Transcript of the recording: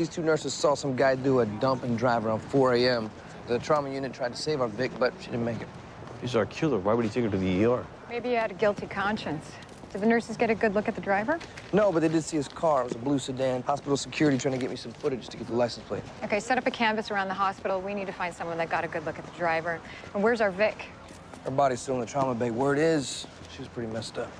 These two nurses saw some guy do a dump and drive around 4 a.m. The trauma unit tried to save our Vic, but she didn't make it. He's our killer. Why would he take her to the ER? Maybe he had a guilty conscience. Did the nurses get a good look at the driver? No, but they did see his car. It was a blue sedan. Hospital security trying to get me some footage to get the license plate. Okay, set up a canvas around the hospital. We need to find someone that got a good look at the driver. And where's our Vic? Her body's still in the trauma bay. Word is, she was pretty messed up.